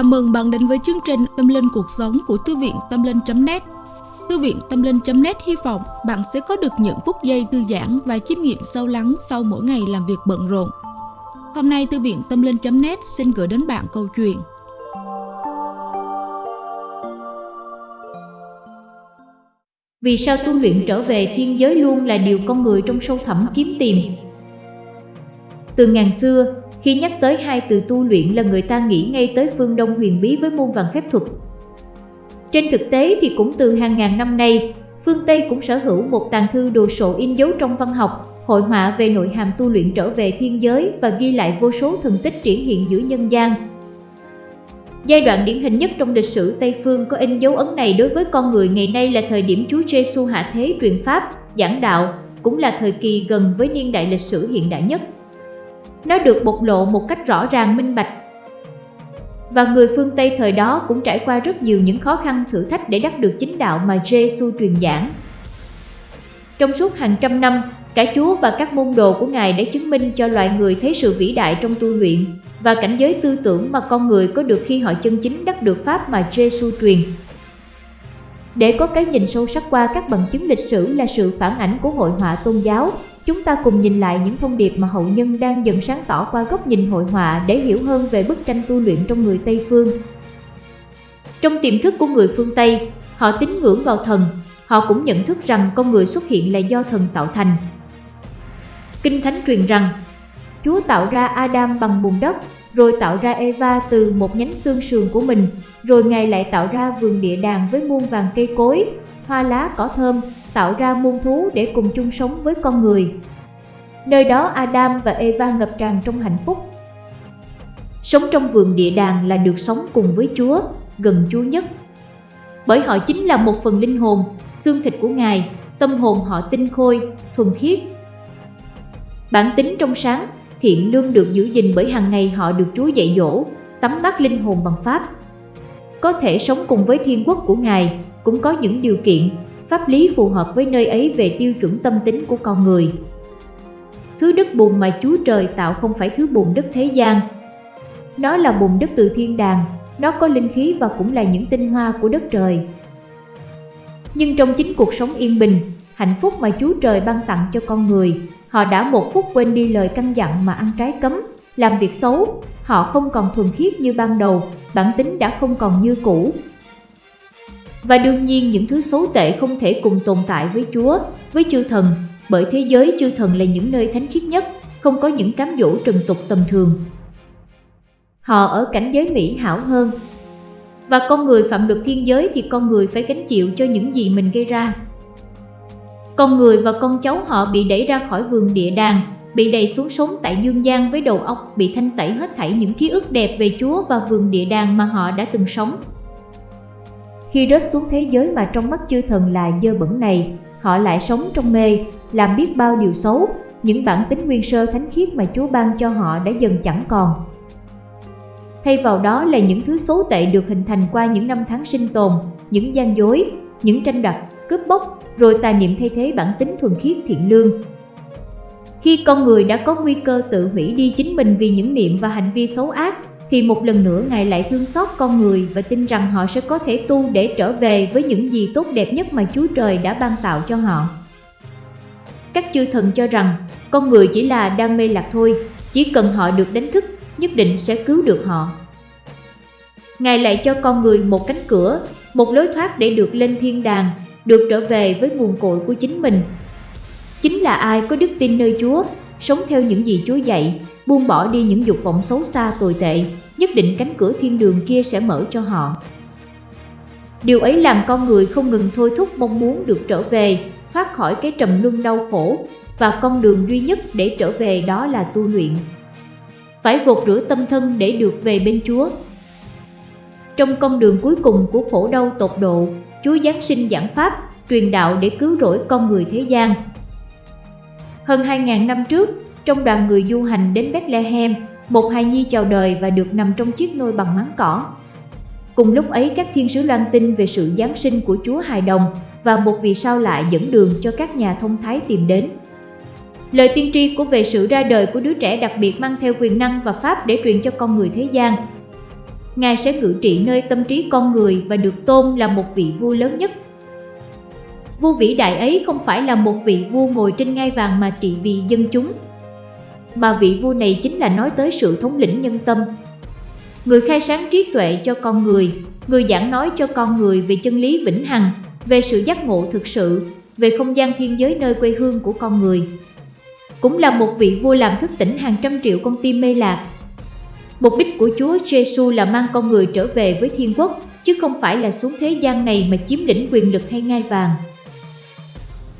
Chào mừng bạn đến với chương trình Tâm Linh Cuộc Sống của Thư viện Tâm Linh.net Thư viện Tâm Linh.net hy vọng bạn sẽ có được những phút giây thư giãn và chiêm nghiệm sâu lắng sau mỗi ngày làm việc bận rộn. Hôm nay Thư viện Tâm Linh.net xin gửi đến bạn câu chuyện Vì sao tu luyện trở về thiên giới luôn là điều con người trong sâu thẳm kiếm tìm? Từ ngàn xưa, khi nhắc tới hai từ tu luyện là người ta nghĩ ngay tới phương Đông huyền bí với môn vàng phép thuật. Trên thực tế thì cũng từ hàng ngàn năm nay, phương Tây cũng sở hữu một tàng thư đồ sộ in dấu trong văn học, hội họa về nội hàm tu luyện trở về thiên giới và ghi lại vô số thần tích triển hiện giữa nhân gian. Giai đoạn điển hình nhất trong lịch sử Tây Phương có in dấu ấn này đối với con người ngày nay là thời điểm Chúa Giêsu hạ thế truyền pháp, giảng đạo, cũng là thời kỳ gần với niên đại lịch sử hiện đại nhất. Nó được bộc lộ một cách rõ ràng minh bạch. Và người phương Tây thời đó cũng trải qua rất nhiều những khó khăn thử thách để đắc được chính đạo mà Giêsu truyền giảng. Trong suốt hàng trăm năm, cả Chúa và các môn đồ của Ngài đã chứng minh cho loài người thấy sự vĩ đại trong tu luyện và cảnh giới tư tưởng mà con người có được khi họ chân chính đắc được Pháp mà Giêsu truyền. Để có cái nhìn sâu sắc qua các bằng chứng lịch sử là sự phản ảnh của hội họa tôn giáo, chúng ta cùng nhìn lại những thông điệp mà hậu nhân đang dần sáng tỏ qua góc nhìn hội họa để hiểu hơn về bức tranh tu luyện trong người Tây Phương. Trong tiềm thức của người phương Tây, họ tín ngưỡng vào thần, họ cũng nhận thức rằng con người xuất hiện là do thần tạo thành. Kinh Thánh truyền rằng, Chúa tạo ra Adam bằng bùn đất, rồi tạo ra Eva từ một nhánh xương sườn của mình, rồi Ngài lại tạo ra vườn địa đàng với muôn vàng cây cối, hoa lá cỏ thơm, tạo ra muôn thú để cùng chung sống với con người. Nơi đó Adam và Eva ngập tràn trong hạnh phúc. Sống trong vườn địa đàng là được sống cùng với Chúa, gần Chúa nhất. Bởi họ chính là một phần linh hồn, xương thịt của Ngài, tâm hồn họ tinh khôi, thuần khiết. Bản tính trong sáng, thiện lương được giữ gìn bởi hàng ngày họ được Chúa dạy dỗ, tắm mát linh hồn bằng Pháp. Có thể sống cùng với thiên quốc của Ngài, cũng có những điều kiện, pháp lý phù hợp với nơi ấy về tiêu chuẩn tâm tính của con người. Thứ đất bùn mà Chúa Trời tạo không phải thứ bùn đất thế gian. Nó là bùn đất từ thiên đàng, nó có linh khí và cũng là những tinh hoa của đất trời. Nhưng trong chính cuộc sống yên bình, hạnh phúc mà Chúa Trời ban tặng cho con người, họ đã một phút quên đi lời căn dặn mà ăn trái cấm, làm việc xấu, họ không còn thuần khiết như ban đầu, bản tính đã không còn như cũ, và đương nhiên những thứ xấu tệ không thể cùng tồn tại với Chúa, với chư thần, bởi thế giới chư thần là những nơi thánh khiết nhất, không có những cám dỗ trần tục tầm thường. Họ ở cảnh giới mỹ hảo hơn. Và con người phạm luật thiên giới thì con người phải gánh chịu cho những gì mình gây ra. Con người và con cháu họ bị đẩy ra khỏi vườn địa đàng, bị đầy xuống sống tại dương gian với đầu óc bị thanh tẩy hết thảy những ký ức đẹp về Chúa và vườn địa đàng mà họ đã từng sống. Khi rớt xuống thế giới mà trong mắt chư thần là dơ bẩn này, họ lại sống trong mê, làm biết bao điều xấu, những bản tính nguyên sơ thánh khiết mà Chúa ban cho họ đã dần chẳng còn. Thay vào đó là những thứ xấu tệ được hình thành qua những năm tháng sinh tồn, những gian dối, những tranh đoạt, cướp bóc, rồi tà niệm thay thế bản tính thuần khiết thiện lương. Khi con người đã có nguy cơ tự hủy đi chính mình vì những niệm và hành vi xấu ác, thì một lần nữa Ngài lại thương xót con người và tin rằng họ sẽ có thể tu để trở về với những gì tốt đẹp nhất mà Chúa Trời đã ban tạo cho họ. Các chư thần cho rằng con người chỉ là đang mê lạc thôi, chỉ cần họ được đánh thức, nhất định sẽ cứu được họ. Ngài lại cho con người một cánh cửa, một lối thoát để được lên thiên đàng, được trở về với nguồn cội của chính mình. Chính là ai có đức tin nơi Chúa, sống theo những gì Chúa dạy, buông bỏ đi những dục vọng xấu xa tồi tệ, nhất định cánh cửa thiên đường kia sẽ mở cho họ. Điều ấy làm con người không ngừng thôi thúc mong muốn được trở về, thoát khỏi cái trầm luân đau khổ, và con đường duy nhất để trở về đó là tu luyện. Phải gột rửa tâm thân để được về bên Chúa. Trong con đường cuối cùng của khổ đau tột độ, Chúa Giáng sinh giảng Pháp, truyền đạo để cứu rỗi con người thế gian. Hơn 2.000 năm trước, trong đoàn người du hành đến Bethlehem, một hài nhi chào đời và được nằm trong chiếc nôi bằng máng cỏ. Cùng lúc ấy các thiên sứ loan tin về sự Giáng sinh của Chúa hài đồng và một vì sao lại dẫn đường cho các nhà thông thái tìm đến. Lời tiên tri của về sự ra đời của đứa trẻ đặc biệt mang theo quyền năng và pháp để truyền cho con người thế gian. Ngài sẽ ngự trị nơi tâm trí con người và được tôn là một vị vua lớn nhất. Vua vĩ đại ấy không phải là một vị vua ngồi trên ngai vàng mà trị vì dân chúng, mà vị vua này chính là nói tới sự thống lĩnh nhân tâm. Người khai sáng trí tuệ cho con người, người giảng nói cho con người về chân lý vĩnh hằng, về sự giác ngộ thực sự, về không gian thiên giới nơi quê hương của con người. Cũng là một vị vua làm thức tỉnh hàng trăm triệu con tim mê lạc. Mục đích của Chúa Giêsu là mang con người trở về với thiên quốc, chứ không phải là xuống thế gian này mà chiếm lĩnh quyền lực hay ngai vàng.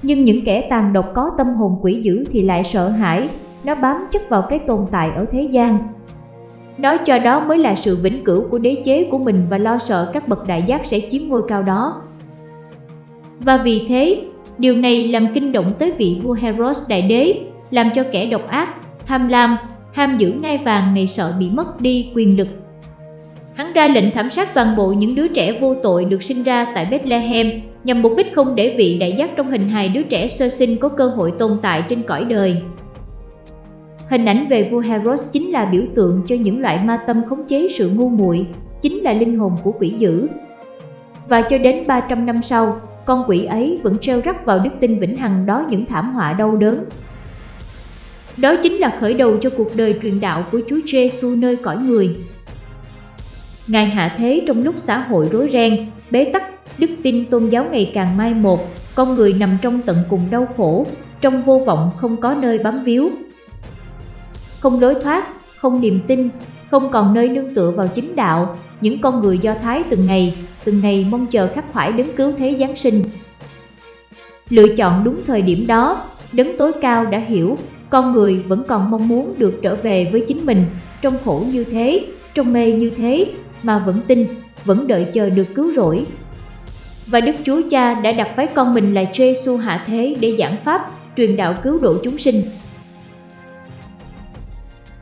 Nhưng những kẻ tàn độc có tâm hồn quỷ dữ thì lại sợ hãi, nó bám chấp vào cái tồn tại ở thế gian. nói cho đó mới là sự vĩnh cửu của đế chế của mình và lo sợ các bậc đại giác sẽ chiếm ngôi cao đó. Và vì thế, điều này làm kinh động tới vị vua Heros đại đế, làm cho kẻ độc ác, tham lam, ham giữ ngai vàng này sợ bị mất đi quyền lực. Hắn ra lệnh thảm sát toàn bộ những đứa trẻ vô tội được sinh ra tại Bethlehem nhằm mục đích không để vị đại giác trong hình hài đứa trẻ sơ sinh có cơ hội tồn tại trên cõi đời. Hình ảnh về vua Heros chính là biểu tượng cho những loại ma tâm khống chế sự ngu muội, chính là linh hồn của quỷ dữ. Và cho đến 300 năm sau, con quỷ ấy vẫn treo rắc vào đức tin vĩnh hằng đó những thảm họa đau đớn. Đó chính là khởi đầu cho cuộc đời truyền đạo của Chúa Giêsu nơi cõi người. Ngài hạ thế trong lúc xã hội rối ren, bế tắc, đức tin tôn giáo ngày càng mai một, con người nằm trong tận cùng đau khổ, trong vô vọng không có nơi bám víu, không lối thoát, không niềm tin, không còn nơi nương tựa vào chính đạo, những con người Do Thái từng ngày, từng ngày mong chờ khắc khoải đứng cứu thế Giáng sinh. Lựa chọn đúng thời điểm đó, đấng tối cao đã hiểu, con người vẫn còn mong muốn được trở về với chính mình, trong khổ như thế, trong mê như thế, mà vẫn tin, vẫn đợi chờ được cứu rỗi. Và Đức Chúa Cha đã đặt phái con mình là Giêsu hạ thế để giảng pháp, truyền đạo cứu độ chúng sinh,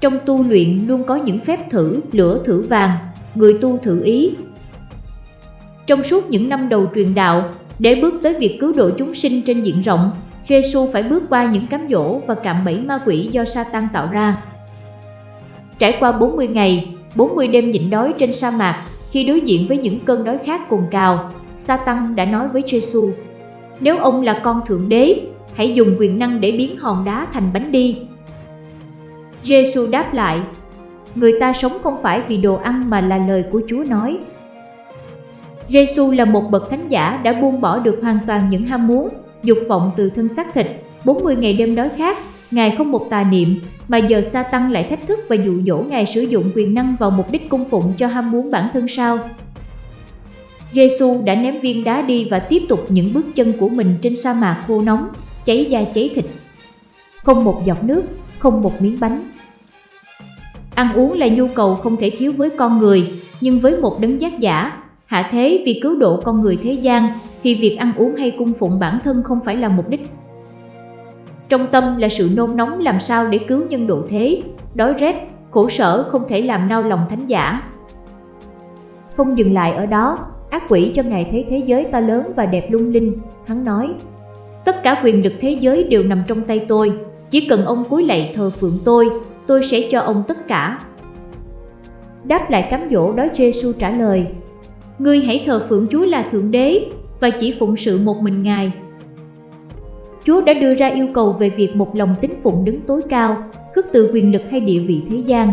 trong tu luyện luôn có những phép thử, lửa thử vàng, người tu thử ý. Trong suốt những năm đầu truyền đạo, để bước tới việc cứu độ chúng sinh trên diện rộng, Giêsu phải bước qua những cám dỗ và cạm bẫy ma quỷ do Satan tạo ra. Trải qua 40 ngày, 40 đêm nhịn đói trên sa mạc, khi đối diện với những cơn đói khát cồn cào, Satan đã nói với Giêsu: Nếu ông là con thượng đế, hãy dùng quyền năng để biến hòn đá thành bánh đi. Giêsu đáp lại, người ta sống không phải vì đồ ăn mà là lời của Chúa nói. Giêsu là một bậc thánh giả đã buông bỏ được hoàn toàn những ham muốn, dục vọng từ thân xác thịt, 40 ngày đêm đói khát, Ngài không một tà niệm, mà giờ sa tăng lại thách thức và dụ dỗ Ngài sử dụng quyền năng vào mục đích cung phụng cho ham muốn bản thân sao. Giêsu đã ném viên đá đi và tiếp tục những bước chân của mình trên sa mạc khô nóng, cháy da cháy thịt. Không một giọt nước, không một miếng bánh. Ăn uống là nhu cầu không thể thiếu với con người, nhưng với một đấng giác giả, hạ thế vì cứu độ con người thế gian, thì việc ăn uống hay cung phụng bản thân không phải là mục đích. Trong tâm là sự nôn nóng làm sao để cứu nhân độ thế, đói rét, khổ sở không thể làm nao lòng thánh giả. Không dừng lại ở đó, ác quỷ cho Ngài thấy thế giới ta lớn và đẹp lung linh, hắn nói, tất cả quyền lực thế giới đều nằm trong tay tôi, chỉ cần ông cúi lạy thờ phượng tôi, tôi sẽ cho ông tất cả. Đáp lại cám dỗ đó Giêsu trả lời, Ngươi hãy thờ phượng Chúa là Thượng Đế và chỉ phụng sự một mình Ngài. Chúa đã đưa ra yêu cầu về việc một lòng tín phụng đứng tối cao, khước từ quyền lực hay địa vị thế gian.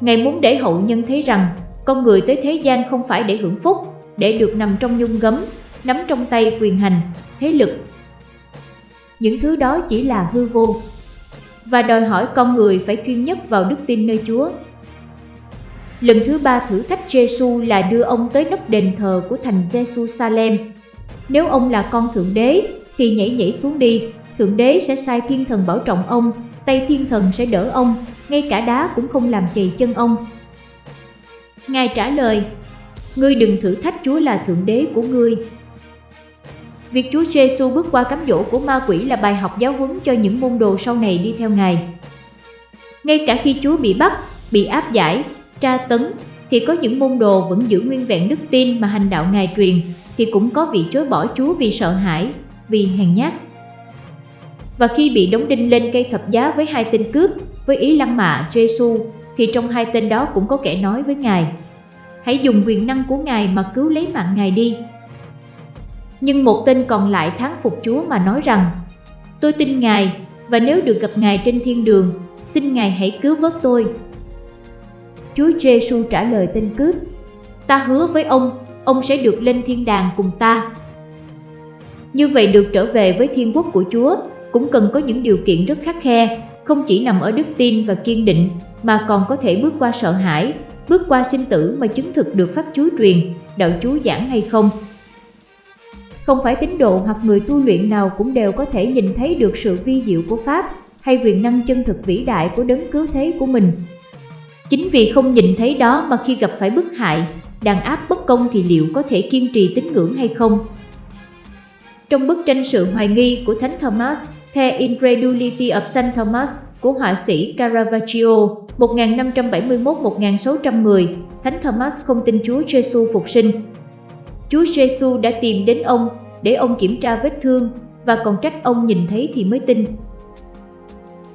Ngài muốn để hậu nhân thấy rằng con người tới thế gian không phải để hưởng phúc, để được nằm trong nhung gấm, nắm trong tay quyền hành, thế lực. Những thứ đó chỉ là hư vô, và đòi hỏi con người phải chuyên nhất vào đức tin nơi Chúa. Lần thứ ba thử thách Giêsu là đưa ông tới nóc đền thờ của thành Jerusalem. Nếu ông là con thượng đế thì nhảy nhảy xuống đi, thượng đế sẽ sai thiên thần bảo trọng ông, tay thiên thần sẽ đỡ ông, ngay cả đá cũng không làm chày chân ông. Ngài trả lời, ngươi đừng thử thách Chúa là thượng đế của ngươi, Việc Chúa Giêsu bước qua cám dỗ của ma quỷ là bài học giáo huấn cho những môn đồ sau này đi theo Ngài. Ngay cả khi Chúa bị bắt, bị áp giải, tra tấn, thì có những môn đồ vẫn giữ nguyên vẹn đức tin mà hành đạo Ngài truyền, thì cũng có vị chối bỏ Chúa vì sợ hãi, vì hèn nhát. Và khi bị đóng đinh lên cây thập giá với hai tên cướp, với ý lăng mạ Giêsu, thì trong hai tên đó cũng có kẻ nói với Ngài, hãy dùng quyền năng của Ngài mà cứu lấy mạng Ngài đi. Nhưng một tên còn lại thán phục Chúa mà nói rằng, tôi tin Ngài, và nếu được gặp Ngài trên thiên đường, xin Ngài hãy cứu vớt tôi. Chúa Giêsu trả lời tên cướp, ta hứa với ông, ông sẽ được lên thiên đàng cùng ta. Như vậy được trở về với thiên quốc của Chúa cũng cần có những điều kiện rất khắc khe, không chỉ nằm ở đức tin và kiên định mà còn có thể bước qua sợ hãi, bước qua sinh tử mà chứng thực được pháp Chúa truyền, đạo Chúa giảng hay không. Không phải tín đồ hoặc người tu luyện nào cũng đều có thể nhìn thấy được sự vi diệu của Pháp hay quyền năng chân thực vĩ đại của đấng cứu thế của mình. Chính vì không nhìn thấy đó mà khi gặp phải bức hại, đàn áp bất công thì liệu có thể kiên trì tín ngưỡng hay không? Trong bức tranh sự hoài nghi của Thánh Thomas, The Incredulity of Saint Thomas của họa sĩ Caravaggio 1571-1610, Thánh Thomas không tin Chúa Giêsu phục sinh. Chúa Giêsu đã tìm đến ông để ông kiểm tra vết thương và còn trách ông nhìn thấy thì mới tin.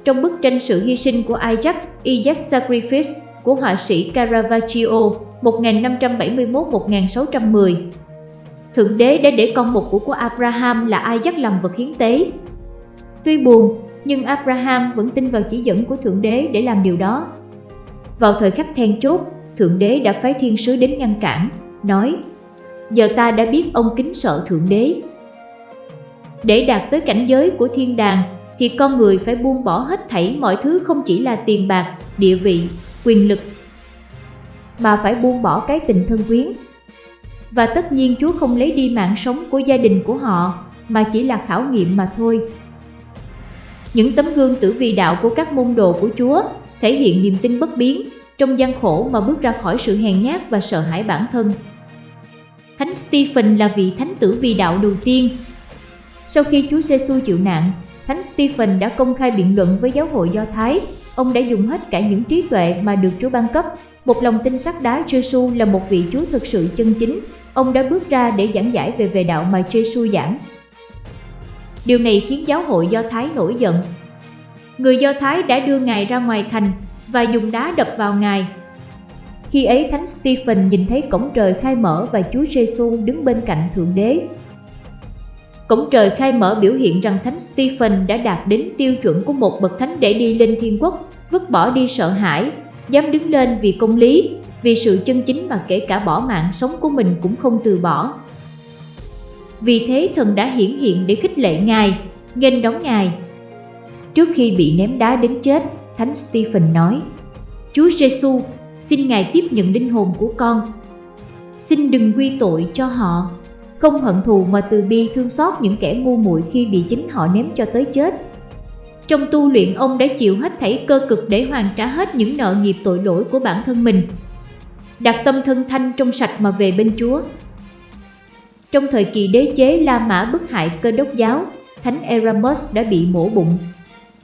Trong bức tranh sự hy sinh của Isaac, Isaac Sacrifice của họa sĩ Caravaggio 1571-1610, Thượng đế đã để con một của của Abraham là Isaac làm vật hiến tế. Tuy buồn, nhưng Abraham vẫn tin vào chỉ dẫn của Thượng Đế để làm điều đó. Vào thời khắc then chốt, Thượng Đế đã phái thiên sứ đến ngăn cản, nói Giờ ta đã biết ông kính sợ Thượng Đế. Để đạt tới cảnh giới của thiên đàng, thì con người phải buông bỏ hết thảy mọi thứ không chỉ là tiền bạc, địa vị, quyền lực, mà phải buông bỏ cái tình thân quyến. Và tất nhiên Chúa không lấy đi mạng sống của gia đình của họ, mà chỉ là khảo nghiệm mà thôi. Những tấm gương tử vi đạo của các môn đồ của Chúa thể hiện niềm tin bất biến trong gian khổ mà bước ra khỏi sự hèn nhát và sợ hãi bản thân. Thánh Stephen là vị thánh tử vì đạo đầu tiên. Sau khi Chúa Giêsu chịu nạn, Thánh Stephen đã công khai biện luận với giáo hội Do Thái. Ông đã dùng hết cả những trí tuệ mà được Chúa ban cấp. Một lòng tin sắc đá Giêsu là một vị Chúa thực sự chân chính. Ông đã bước ra để giảng giải về về đạo mà Giêsu giảng. Điều này khiến giáo hội Do Thái nổi giận. Người Do Thái đã đưa Ngài ra ngoài thành và dùng đá đập vào Ngài. Khi ấy Thánh Stephen nhìn thấy cổng trời khai mở và Chúa Giêsu đứng bên cạnh Thượng Đế. Cổng trời khai mở biểu hiện rằng Thánh Stephen đã đạt đến tiêu chuẩn của một bậc thánh để đi lên thiên quốc, vứt bỏ đi sợ hãi, dám đứng lên vì công lý, vì sự chân chính mà kể cả bỏ mạng sống của mình cũng không từ bỏ. Vì thế thần đã hiển hiện để khích lệ Ngài, nghênh đón Ngài. Trước khi bị ném đá đến chết, Thánh Stephen nói, Chúa Giêsu, xin Ngài tiếp nhận linh hồn của con. Xin đừng quy tội cho họ, không hận thù mà từ bi thương xót những kẻ ngu muội khi bị chính họ ném cho tới chết. Trong tu luyện ông đã chịu hết thảy cơ cực để hoàn trả hết những nợ nghiệp tội lỗi của bản thân mình. Đặt tâm thân thanh trong sạch mà về bên Chúa. Trong thời kỳ đế chế La Mã bức hại cơ đốc giáo, Thánh Erasmus đã bị mổ bụng.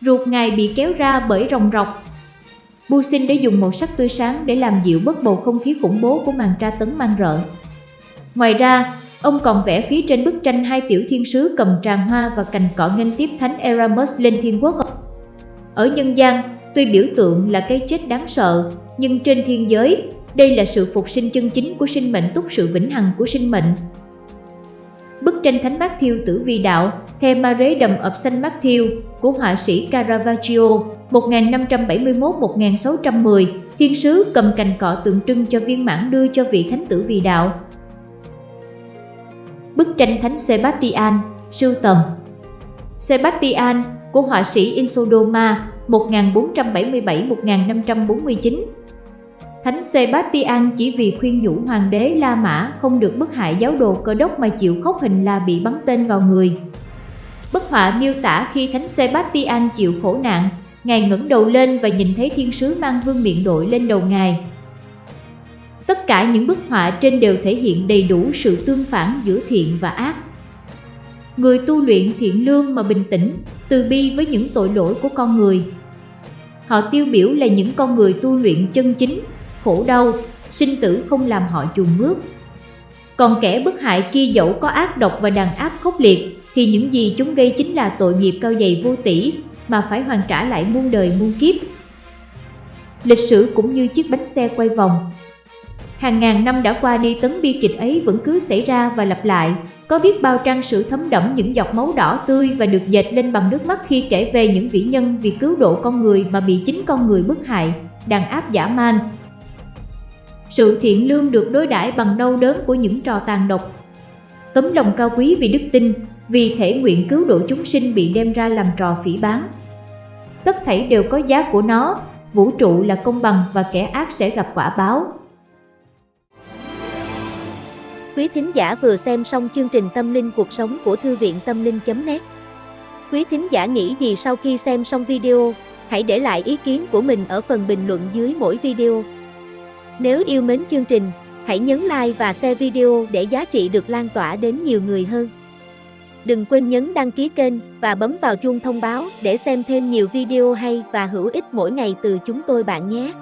Ruột ngài bị kéo ra bởi rồng rọc. Busin đã dùng màu sắc tươi sáng để làm dịu bớt bầu không khí khủng bố của màn tra tấn mang rợ. Ngoài ra, ông còn vẽ phía trên bức tranh hai tiểu thiên sứ cầm tràng hoa và cành cỏ nghênh tiếp Thánh Eramus lên thiên quốc. Ở nhân gian, tuy biểu tượng là cái chết đáng sợ, nhưng trên thiên giới, đây là sự phục sinh chân chính của sinh mệnh túc sự vĩnh hằng của sinh mệnh, Bức tranh Thánh Matthew tử vi đạo, The ập xanh mắt thiêu của họa sĩ Caravaggio 1571-1610, thiên sứ cầm cành cọ tượng trưng cho viên mãn đưa cho vị thánh tử vì đạo. Bức tranh Thánh Sebastian, sưu tầm Sebastian của họa sĩ Insodoma 1477-1549 Thánh Sebastian chỉ vì khuyên nhủ hoàng đế La Mã không được bức hại giáo đồ cơ đốc mà chịu khóc hình là bị bắn tên vào người. Họa miêu tả khi Thánh Sebastian chịu khổ nạn, Ngài ngẩng đầu lên và nhìn thấy thiên sứ mang vương miệng đội lên đầu Ngài. Tất cả những bức họa trên đều thể hiện đầy đủ sự tương phản giữa thiện và ác. Người tu luyện thiện lương mà bình tĩnh, từ bi với những tội lỗi của con người. Họ tiêu biểu là những con người tu luyện chân chính, khổ đau, sinh tử không làm họ chùn bước. Còn kẻ bức hại kia dẫu có ác độc và đàn áp khốc liệt, thì những gì chúng gây chính là tội nghiệp cao dày vô tỷ mà phải hoàn trả lại muôn đời muôn kiếp. Lịch sử cũng như chiếc bánh xe quay vòng. Hàng ngàn năm đã qua đi tấn bi kịch ấy vẫn cứ xảy ra và lặp lại, có biết bao trang sử thấm đẫm những giọt máu đỏ tươi và được dệt lên bằng nước mắt khi kể về những vĩ nhân vì cứu độ con người mà bị chính con người bức hại, đàn áp giả man. Sự thiện lương được đối đãi bằng đau đớn của những trò tàn độc. Tấm lòng cao quý vì đức tin, vì thể nguyện cứu độ chúng sinh bị đem ra làm trò phỉ báng. Tất thảy đều có giá của nó, vũ trụ là công bằng và kẻ ác sẽ gặp quả báo. Quý thính giả vừa xem xong chương trình Tâm linh cuộc sống của Thư viện Tâm linh.net Quý thính giả nghĩ gì sau khi xem xong video, hãy để lại ý kiến của mình ở phần bình luận dưới mỗi video. Nếu yêu mến chương trình, hãy nhấn like và share video để giá trị được lan tỏa đến nhiều người hơn. Đừng quên nhấn đăng ký kênh và bấm vào chuông thông báo để xem thêm nhiều video hay và hữu ích mỗi ngày từ chúng tôi bạn nhé.